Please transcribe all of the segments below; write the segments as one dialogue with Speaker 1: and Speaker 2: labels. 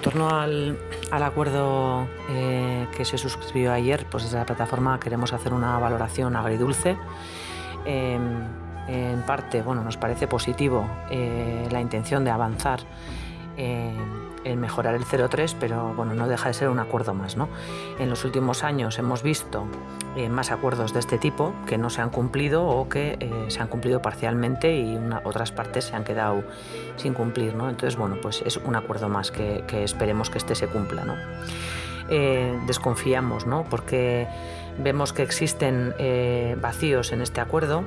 Speaker 1: torno al, acuerdo eh, que se suscribió ayer, pues desde la plataforma queremos hacer una valoración agridulce. Em, en parte, bueno, nos parece positivo eh, la intención de avanzar en mejorar el 0,3, pero bueno, no deja de ser un acuerdo más. ¿no? En los últimos años hemos visto eh, más acuerdos de este tipo que no se han cumplido o que eh, se han cumplido parcialmente y otras partes se han quedado sin cumplir. ¿no? Entonces, bueno, pues es un acuerdo más que, esperemos que este se cumpla. ¿no? Eh, desconfiamos, ¿no? porque vemos que existen vacíos en este acuerdo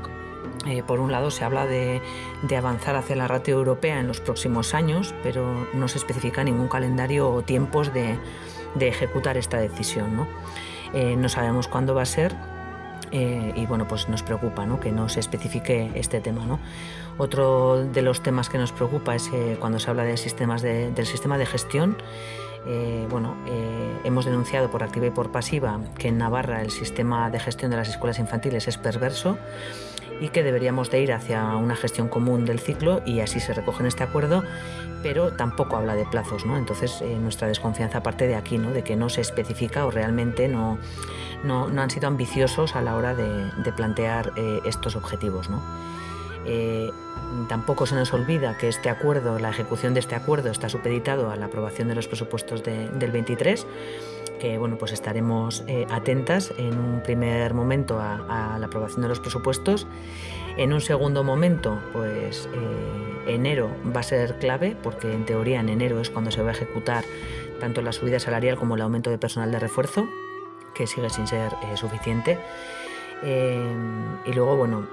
Speaker 1: eh, por un lado, se habla de, avanzar hacia la ratio europea en los próximos años, pero no se especifica ningún calendario o tiempos de, ejecutar esta decisión. ¿no? Eh, no sabemos cuándo va a ser eh, y bueno, pues nos preocupa que no se especifique este tema. ¿no? Otro de los temas que nos preocupa es cuando se habla del sistema de gestión. bueno, hemos denunciado por activa y por pasiva que en Navarra el sistema de gestión de las escuelas infantiles es perverso y que deberíamos de ir hacia una gestión común del ciclo y así se recoge en este acuerdo, pero tampoco habla de plazos, ¿no? Entonces eh, nuestra desconfianza parte de aquí, ¿no? De que no se especifica o realmente no, no, han sido ambiciosos a la hora de, plantear eh, estos objetivos, ¿no? Eh, tampoco se nos olvida que este acuerdo, la ejecución de este acuerdo está supeditado a la aprobación de los presupuestos del 23 que bueno, pues estaremos eh, atentas en un primer momento a, la aprobación de los presupuestos. En un segundo momento, pues eh, enero va a ser clave, porque en teoría en enero es cuando se va a ejecutar tanto la subida salarial como el aumento de personal de refuerzo, que sigue sin ser eh, suficiente. y luego, bueno,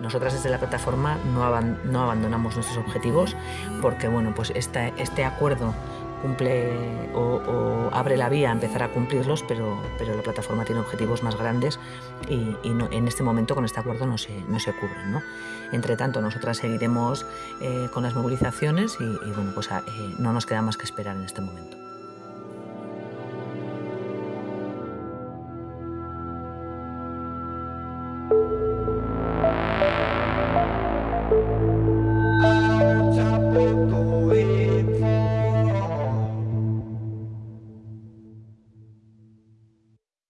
Speaker 1: nosotras desde la plataforma no, no, abandonamos nuestros objetivos porque, bueno, pues este acuerdo cumple o, abre la vía a empezar a cumplirlos, pero, pero la plataforma tiene objetivos más grandes y, en este momento con este acuerdo no se, no se cubren. ¿no? Entre tanto, nosotras seguiremos eh, con las movilizaciones y, bueno, pues eh, no nos queda más que esperar en este momento.